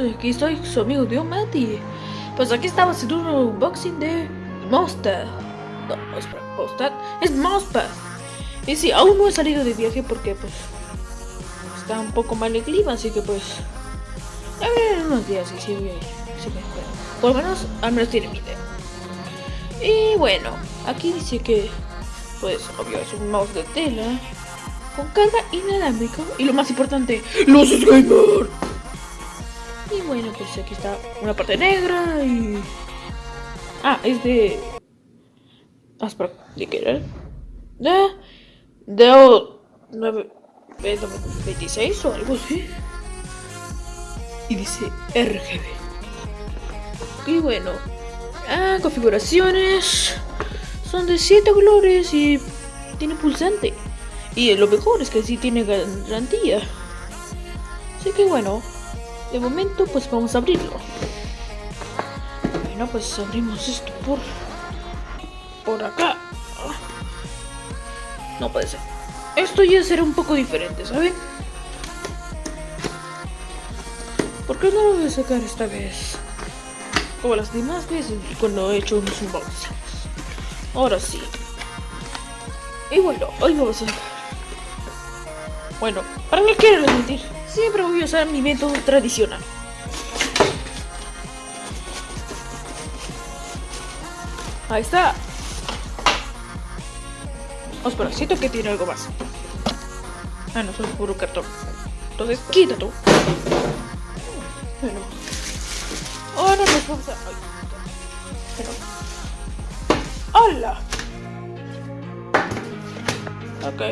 aquí estoy, su amigo Diomat y pues aquí estaba haciendo un unboxing de Mosta. No, espera, Mosta, es Mousepad. Y sí, aún no he salido de viaje porque pues está un poco mal el clima, así que pues a ver unos días y sí voy a ir. Que, bueno, por lo menos al menos tiene mi idea. Y bueno, aquí dice que pues obvio es un mouse de tela con carga inalámbrica y lo más importante, los gamer. Y bueno, pues aquí está una parte negra y... Ah, es de... Ah, espera, ¿de qué era? De... De... 9... 26 o algo así. Y dice RGB. Y bueno. Ah, configuraciones. Son de 7 colores y tiene pulsante. Y lo mejor es que sí tiene garantía. Así que bueno, de momento pues vamos a abrirlo. Bueno, pues abrimos esto por por acá. No puede ser. Esto ya será un poco diferente, ¿saben? ¿Por qué no lo voy a sacar esta vez? Como las demás veces cuando he hecho unos unboxings. Ahora sí. Y bueno, hoy vamos a... Bueno, para qué quiero mentir, siempre voy a usar mi método tradicional. Ahí está. Oh, espera, siento que tiene algo más. Ah, no, es puro cartón. Entonces, quita tú. Bueno. Ahora nos vamos a... Pero... ¡Hola! Ok.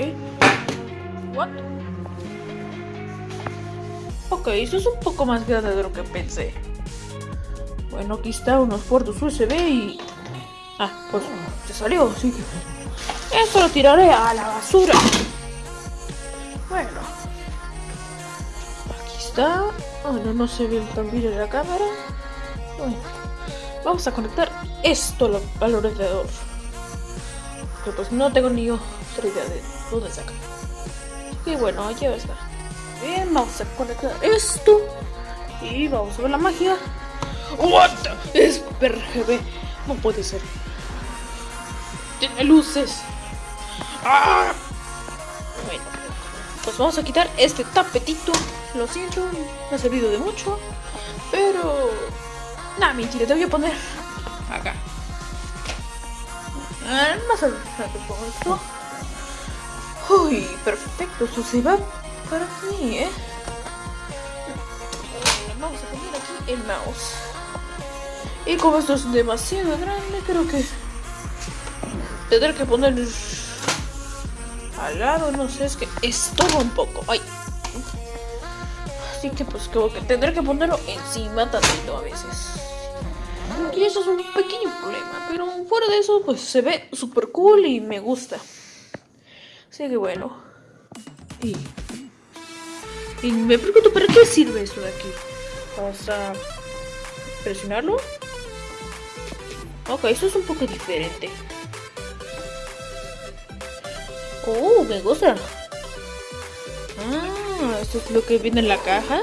What? Ok, eso es un poco más grande de lo que pensé. Bueno, aquí está unos puertos USB y... Ah, pues se salió, sí. Eso lo tiraré a la basura. Bueno. Aquí está. Bueno, no se ve tan bien en la cámara. Bueno. Vamos a conectar esto al ordenador. Que pues no tengo ni otra idea de dónde sacar. Y bueno, ya está. Bien, vamos a conectar esto. Y vamos a ver la magia. What? Es RGB. No puede ser. Tiene luces. ¡Ah! Bueno, pues vamos a quitar este tapetito. Lo siento, me ha servido de mucho. Pero... Nada, mentira, te voy a poner acá. Ah, más adelante pongo esto. Uy, perfecto, eso se va para mí, ¿eh? Vamos a poner aquí el mouse. Y como esto es demasiado grande, creo que tendré que poner al lado, no sé, es que estorba un poco. Ay. Así que pues como que tendré que ponerlo encima tantito a veces. Y eso es un pequeño problema, pero fuera de eso pues se ve súper cool y me gusta. Así que bueno. Y, y me pregunto, ¿para qué sirve esto de aquí? Vamos a presionarlo. Ok, eso es un poco diferente. Oh, me gusta. Ah, esto es lo que viene en la caja.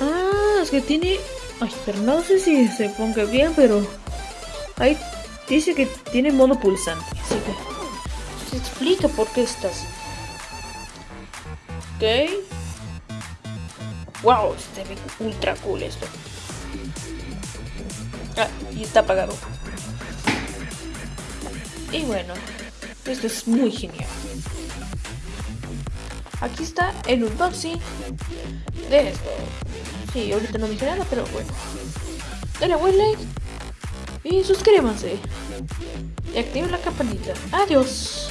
Ah, es que tiene... Ay, pero no sé si se ponga bien, pero... Ahí dice que tiene mono pulsante, así que... Se explica por qué estás. Ok. Wow, se ve ultra cool esto. Ah, y está apagado. Y bueno, esto es muy genial. Aquí está el unboxing de esto. Sí, ahorita no dije nada, pero bueno. Dale buen like y suscríbanse. Y activen la campanita. Adiós.